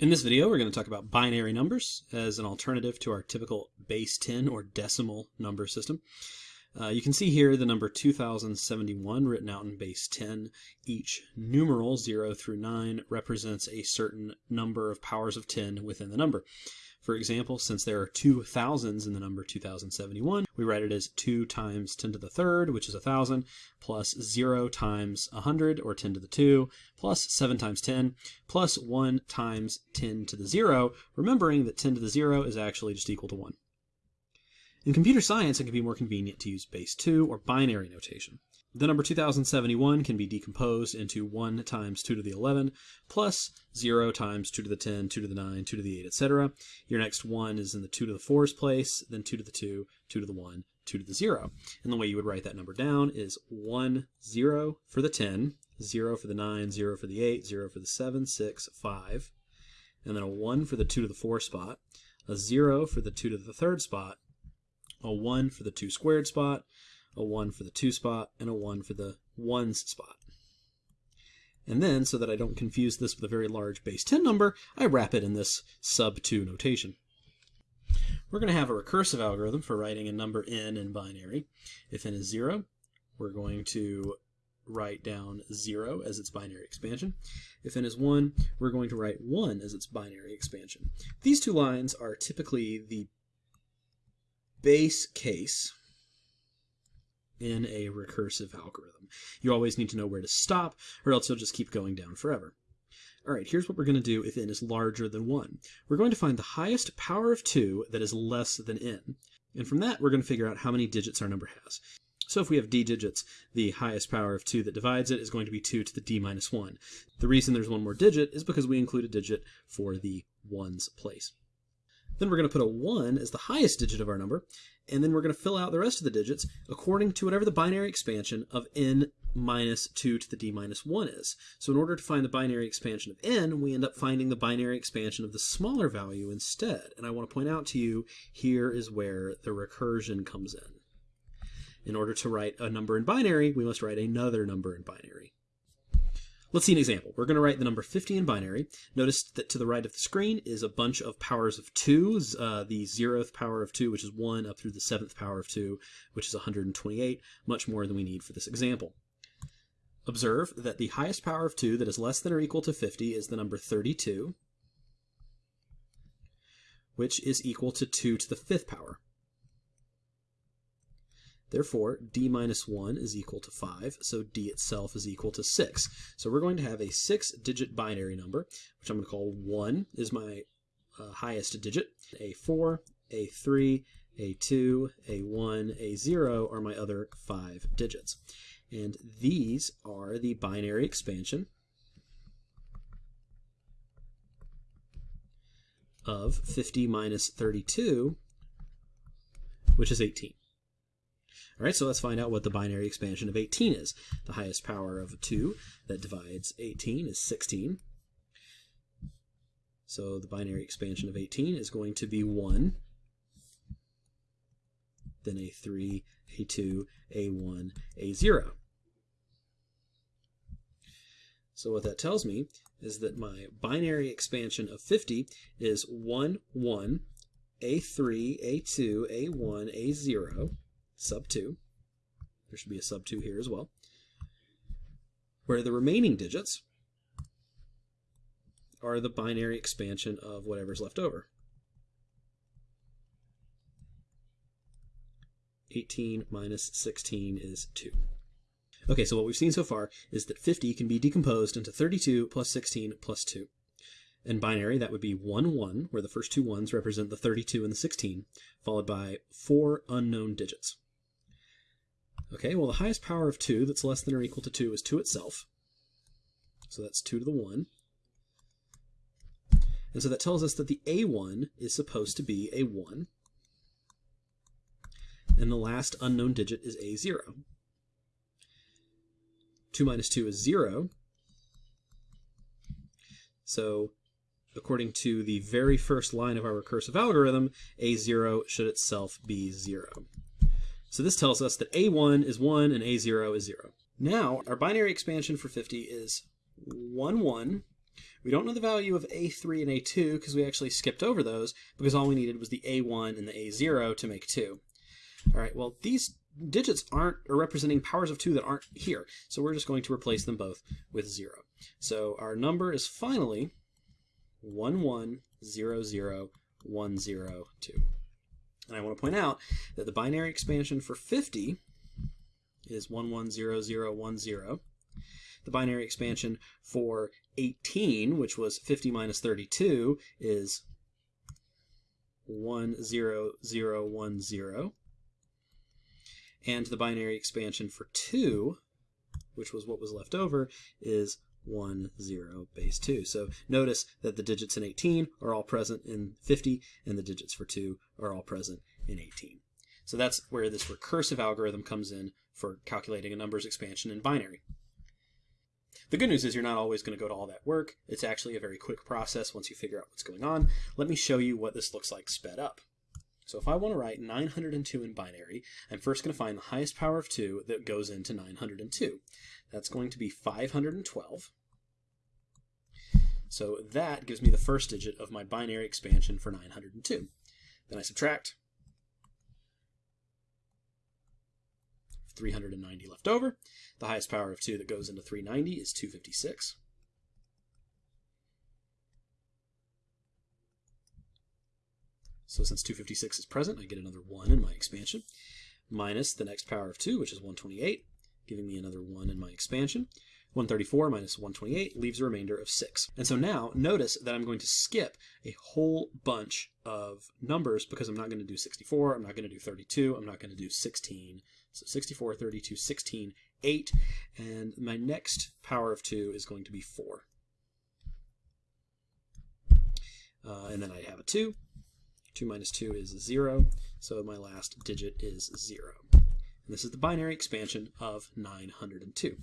In this video, we're going to talk about binary numbers as an alternative to our typical base 10 or decimal number system. Uh, you can see here the number 2071 written out in base 10. Each numeral 0 through 9 represents a certain number of powers of 10 within the number. For example, since there are two thousands in the number 2071, we write it as 2 times 10 to the third, which is 1000, plus 0 times 100, or 10 to the 2, plus 7 times 10, plus 1 times 10 to the 0, remembering that 10 to the 0 is actually just equal to 1. In computer science, it can be more convenient to use base 2 or binary notation. The number 2071 can be decomposed into 1 times 2 to the 11 plus 0 times 2 to the 10, 2 to the 9, 2 to the 8, etc. Your next 1 is in the 2 to the 4's place, then 2 to the 2, 2 to the 1, 2 to the 0. And the way you would write that number down is 1, 0 for the 10, 0 for the 9, 0 for the 8, 0 for the 7, 6, 5, and then a 1 for the 2 to the 4 spot, a 0 for the 2 to the 3rd spot, a 1 for the 2 squared spot, a 1 for the 2 spot, and a 1 for the 1s spot. And then, so that I don't confuse this with a very large base 10 number, I wrap it in this sub 2 notation. We're going to have a recursive algorithm for writing a number n in binary. If n is 0, we're going to write down 0 as its binary expansion. If n is 1, we're going to write 1 as its binary expansion. These two lines are typically the base case in a recursive algorithm. You always need to know where to stop, or else you'll just keep going down forever. All right, here's what we're going to do if n is larger than 1. We're going to find the highest power of 2 that is less than n. And from that, we're going to figure out how many digits our number has. So if we have d digits, the highest power of 2 that divides it is going to be 2 to the d minus 1. The reason there's one more digit is because we include a digit for the ones place. Then we're going to put a 1 as the highest digit of our number, and then we're going to fill out the rest of the digits according to whatever the binary expansion of n minus 2 to the d minus 1 is. So in order to find the binary expansion of n, we end up finding the binary expansion of the smaller value instead. And I want to point out to you, here is where the recursion comes in. In order to write a number in binary, we must write another number in binary. Let's see an example. We're going to write the number 50 in binary. Notice that to the right of the screen is a bunch of powers of 2, uh, the 0th power of 2, which is 1, up through the 7th power of 2, which is 128, much more than we need for this example. Observe that the highest power of 2 that is less than or equal to 50 is the number 32, which is equal to 2 to the 5th power. Therefore, d minus 1 is equal to 5, so d itself is equal to 6. So we're going to have a six-digit binary number, which I'm going to call 1 is my uh, highest digit. A4, A3, A2, A1, A0 are my other five digits. And these are the binary expansion of 50 minus 32, which is 18. All right, so let's find out what the binary expansion of 18 is. The highest power of 2 that divides 18 is 16. So the binary expansion of 18 is going to be 1, then A3, A2, A1, A0. So what that tells me is that my binary expansion of 50 is 1, 1, A3, A2, A1, A0, sub 2. There should be a sub 2 here as well. Where the remaining digits are the binary expansion of whatever's left over. 18 minus 16 is 2. Okay, so what we've seen so far is that 50 can be decomposed into 32 plus 16 plus 2. In binary, that would be 1, 1, where the first two ones represent the 32 and the 16, followed by four unknown digits. Okay, well the highest power of 2 that's less than or equal to 2 is 2 itself. So that's 2 to the 1. And so that tells us that the A1 is supposed to be a 1. And the last unknown digit is A0. 2 minus 2 is 0. So according to the very first line of our recursive algorithm, A0 should itself be 0. So this tells us that A1 is 1 and A0 is 0. Now, our binary expansion for 50 is 1, 1, We don't know the value of A3 and A2 because we actually skipped over those because all we needed was the A1 and the A0 to make 2. All right, well, these digits aren't are representing powers of 2 that aren't here, so we're just going to replace them both with 0. So our number is finally 1100102. And I want to point out that the binary expansion for 50 is 110010. The binary expansion for 18, which was 50 minus 32, is 10010. And the binary expansion for 2, which was what was left over, is 1, 0, base 2. So notice that the digits in 18 are all present in 50, and the digits for 2 are all present in 18. So that's where this recursive algorithm comes in for calculating a number's expansion in binary. The good news is you're not always going to go to all that work. It's actually a very quick process once you figure out what's going on. Let me show you what this looks like sped up. So if I want to write 902 in binary, I'm first going to find the highest power of 2 that goes into 902. That's going to be 512. So that gives me the first digit of my binary expansion for 902. Then I subtract 390 left over. The highest power of 2 that goes into 390 is 256. So since 256 is present, I get another 1 in my expansion, minus the next power of 2, which is 128, giving me another 1 in my expansion. 134 minus 128 leaves a remainder of 6. And so now notice that I'm going to skip a whole bunch of numbers because I'm not going to do 64, I'm not going to do 32, I'm not going to do 16. So 64, 32, 16, 8, and my next power of 2 is going to be 4. Uh, and then I have a 2. 2 minus 2 is 0, so my last digit is 0. And this is the binary expansion of 902.